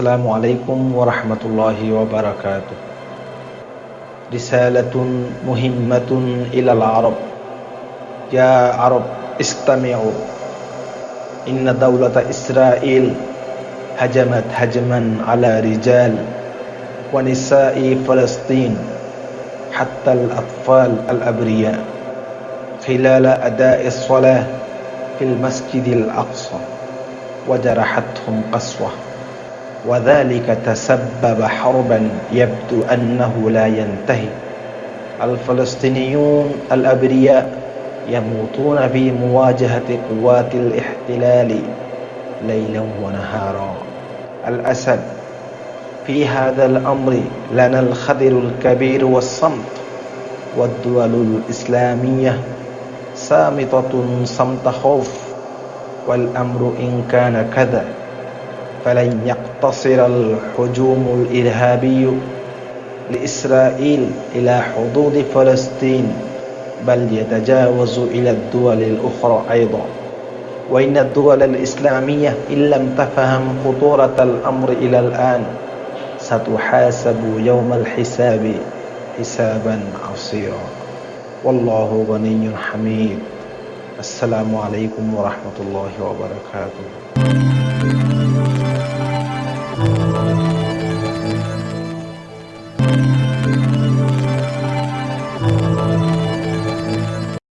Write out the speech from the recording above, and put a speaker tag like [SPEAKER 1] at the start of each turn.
[SPEAKER 1] السلام عليكم ورحمة الله وبركاته. رسالة مهمة إلى العرب. يا عرب استمعوا. إن دولة إسرائيل هجمت هجما على رجال ونساء فلسطين حتى الأطفال الأبرياء خلال أداء الصلاة في المسجد الأقصى وجرحتهم قسوة. وذلك تسبب حربا يبدو أنه لا ينتهي. الفلسطينيون الأبرياء يموتون في مواجهة قوات الاحتلال ليلا ونهارا. الأسد في هذا الأمر لنا الخذر الكبير والصمت. والدول الإسلامية صامتة صمت خوف والأمر إن كان كذا. فلن يقتصر الهجوم الإرهابي لإسرائيل إلى حدود فلسطين بل يتجاوز إلى الدول الأخرى أيضا. وإن الدول الإسلامية إن لم تفهم خطورة الأمر إلى الآن ستحاسب يوم الحساب حسابا عصيرا. والله غني حميد. السلام عليكم ورحمة الله وبركاته.